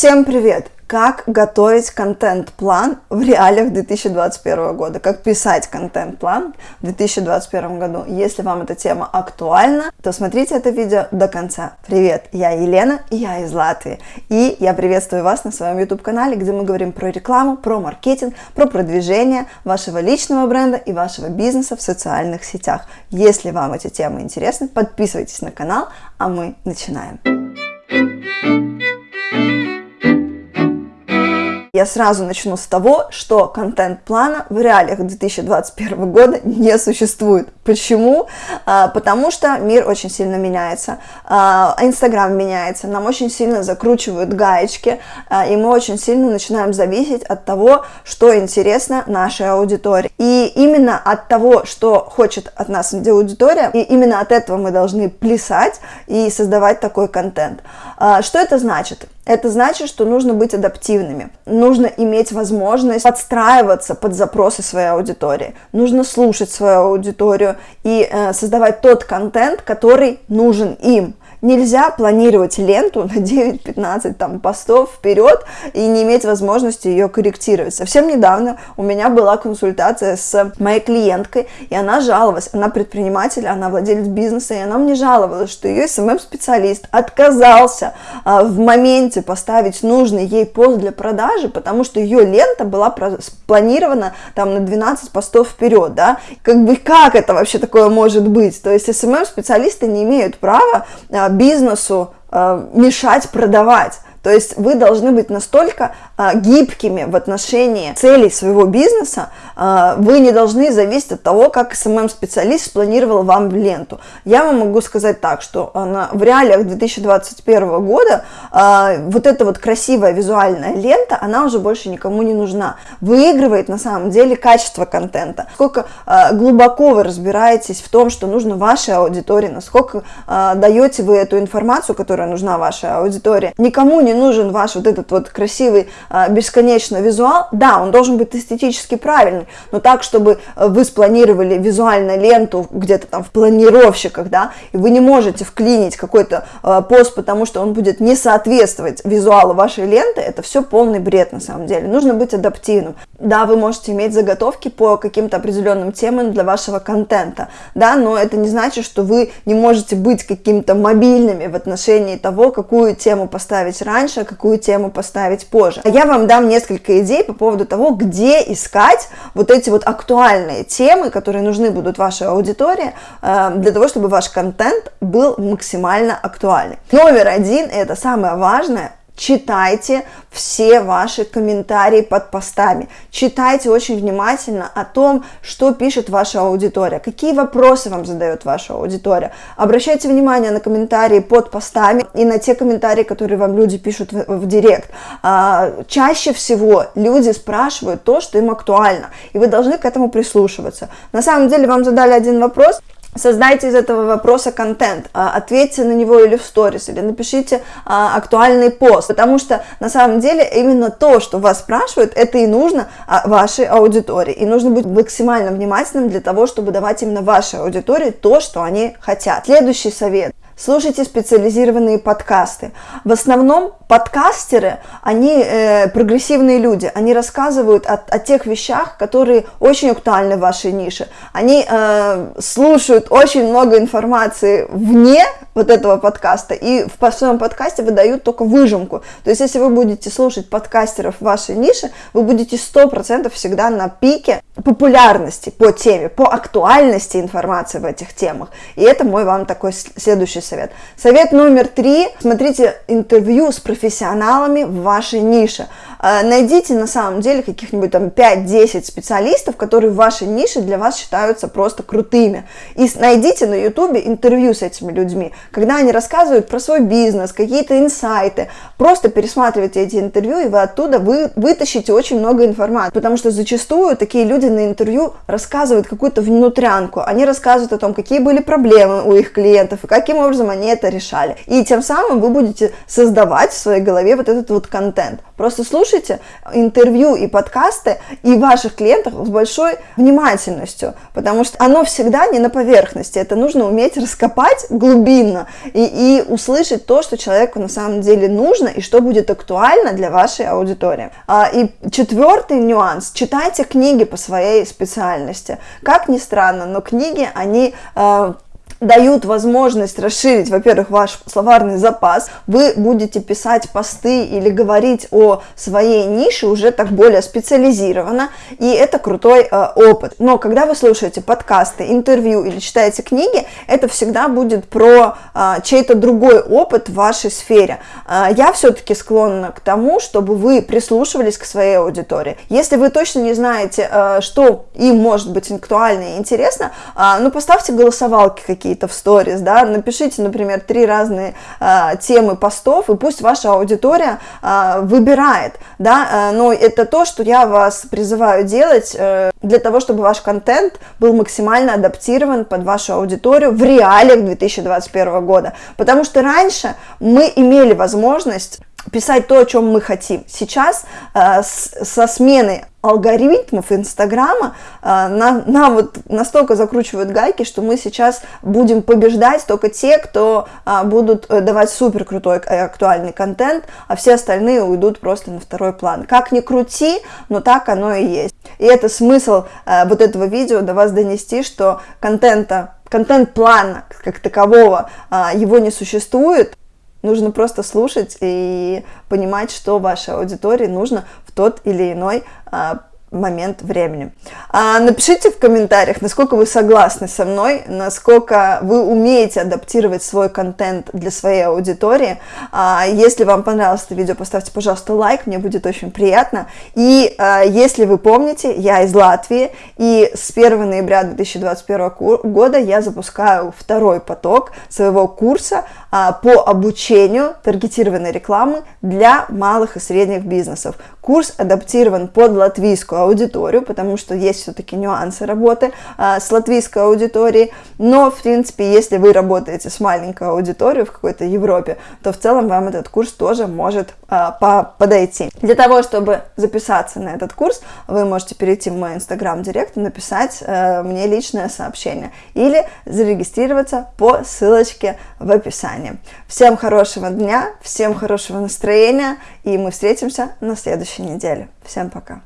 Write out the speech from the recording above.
Всем привет! Как готовить контент-план в реалиях 2021 года? Как писать контент-план в 2021 году? Если вам эта тема актуальна, то смотрите это видео до конца. Привет, я Елена, и я из Латвии. И я приветствую вас на своем YouTube-канале, где мы говорим про рекламу, про маркетинг, про продвижение вашего личного бренда и вашего бизнеса в социальных сетях. Если вам эти темы интересны, подписывайтесь на канал, а мы начинаем. Я сразу начну с того, что контент-плана в реалиях 2021 года не существует. Почему? А, потому что мир очень сильно меняется, а, Инстаграм меняется, нам очень сильно закручивают гаечки, а, и мы очень сильно начинаем зависеть от того, что интересно нашей аудитории. И именно от того, что хочет от нас аудитория, и именно от этого мы должны плясать и создавать такой контент. Что это значит? Это значит, что нужно быть адаптивными, нужно иметь возможность подстраиваться под запросы своей аудитории, нужно слушать свою аудиторию и э, создавать тот контент, который нужен им. Нельзя планировать ленту на 9-15 там постов вперед и не иметь возможности ее корректировать. Совсем недавно у меня была консультация с моей клиенткой, и она жаловалась, она предприниматель, она владелец бизнеса, и она мне жаловалась, что ее SMM-специалист отказался а, в моменте поставить нужный ей пост для продажи, потому что ее лента была спланирована там на 12 постов вперед, да, как бы как это вообще такое может быть? То есть SMM-специалисты не имеют права а, бизнесу э, мешать продавать. То есть вы должны быть настолько а, гибкими в отношении целей своего бизнеса, а, вы не должны зависеть от того, как SMM-специалист спланировал вам ленту. Я вам могу сказать так, что она, в реалиях 2021 года а, вот эта вот красивая визуальная лента, она уже больше никому не нужна. Выигрывает на самом деле качество контента. Сколько а, глубоко вы разбираетесь в том, что нужно вашей аудитории, насколько а, даете вы эту информацию, которая нужна вашей аудитории. Никому не не нужен ваш вот этот вот красивый а, бесконечно визуал, да, он должен быть эстетически правильный, но так, чтобы э, вы спланировали визуально ленту где-то там в планировщиках, да, и вы не можете вклинить какой-то э, пост, потому что он будет не соответствовать визуалу вашей ленты, это все полный бред на самом деле. Нужно быть адаптивным. Да, вы можете иметь заготовки по каким-то определенным темам для вашего контента, да, но это не значит, что вы не можете быть каким-то мобильными в отношении того, какую тему поставить раньше, раньше, какую тему поставить позже. Я вам дам несколько идей по поводу того, где искать вот эти вот актуальные темы, которые нужны будут вашей аудитории, э, для того, чтобы ваш контент был максимально актуальный. Номер один, это самое важное, читайте все ваши комментарии под постами, читайте очень внимательно о том, что пишет ваша аудитория, какие вопросы вам задает ваша аудитория. Обращайте внимание на комментарии под постами и на те комментарии, которые вам люди пишут в, в директ. А, чаще всего люди спрашивают то, что им актуально, и вы должны к этому прислушиваться. На самом деле вам задали один вопрос, Создайте из этого вопроса контент, а, ответьте на него или в сторис, или напишите а, актуальный пост, потому что на самом деле именно то, что вас спрашивают, это и нужно а, вашей аудитории. И нужно быть максимально внимательным для того, чтобы давать именно вашей аудитории то, что они хотят. Следующий совет слушайте специализированные подкасты. В основном подкастеры, они э, прогрессивные люди, они рассказывают о, о тех вещах, которые очень актуальны в вашей нише. Они э, слушают очень много информации вне вот этого подкаста и в своем подкасте выдают только выжимку. То есть, если вы будете слушать подкастеров в вашей нише, вы будете 100% всегда на пике популярности по теме, по актуальности информации в этих темах. И это мой вам такой следующий совет. Совет номер три. Смотрите интервью с профессионалами в вашей нише. Э, найдите на самом деле каких-нибудь там 5-10 специалистов, которые в вашей нише для вас считаются просто крутыми. И найдите на ютубе интервью с этими людьми, когда они рассказывают про свой бизнес, какие-то инсайты. Просто пересматривайте эти интервью, и вы оттуда вы, вытащите очень много информации. Потому что зачастую такие люди на интервью рассказывают какую-то внутрянку. Они рассказывают о том, какие были проблемы у их клиентов и каким образом они это решали. И тем самым вы будете создавать в своей голове вот этот вот контент. Просто слушайте интервью и подкасты и ваших клиентов с большой внимательностью, потому что оно всегда не на поверхности. Это нужно уметь раскопать глубины интимно, и, и услышать то, что человеку на самом деле нужно, и что будет актуально для вашей аудитории. А, и четвертый нюанс, читайте книги по своей специальности. Как ни странно, но книги, они а, дают возможность расширить, во-первых, ваш словарный запас, вы будете писать посты или говорить о своей нише уже так более специализированно, и это крутой э, опыт. Но когда вы слушаете подкасты, интервью или читаете книги, это всегда будет про э, чей-то другой опыт в вашей сфере. Э, я все-таки склонна к тому, чтобы вы прислушивались к своей аудитории. Если вы точно не знаете, э, что им может быть актуально и интересно, э, ну поставьте голосовалки какие какие-то в сторис, да, напишите, например, три разные э, темы постов, и пусть ваша аудитория э, выбирает, да, э, но это то, что я вас призываю делать э, для того, чтобы ваш контент был максимально адаптирован под вашу аудиторию в реалиях 2021 года, потому что раньше мы имели возможность писать то, о чем мы хотим. Сейчас э, с, со сменой алгоритмов Инстаграма э, на, на вот настолько закручивают гайки, что мы сейчас будем побеждать только те, кто э, будут э, давать супер крутой актуальный контент, а все остальные уйдут просто на второй план. Как ни крути, но так оно и есть. И это смысл э, вот этого видео до вас донести, что контента контент-плана как такового, а, его не существует, Нужно просто слушать и понимать, что вашей аудитории нужно в тот или иной а, момент времени. А напишите в комментариях, насколько вы согласны со мной, насколько вы умеете адаптировать свой контент для своей аудитории. А если вам понравилось это видео, поставьте, пожалуйста, лайк, мне будет очень приятно. И а, если вы помните, я из Латвии, и с 1 ноября 2021 года я запускаю второй поток своего курса а, по обучению таргетированной рекламы для малых и средних бизнесов. Курс адаптирован под латвийскую аудиторию, потому что есть все-таки нюансы работы а, с латвийской аудиторией, но, в принципе, если вы работаете с маленькой аудиторией в какой-то Европе, то в целом вам этот курс тоже может а, по подойти. Для того, чтобы записаться на этот курс, вы можете перейти в мой инстаграм-директ и написать а, мне личное сообщение или зарегистрироваться по ссылочке в описании. Всем хорошего дня, всем хорошего настроения, и мы встретимся на следующей неделе. Всем пока!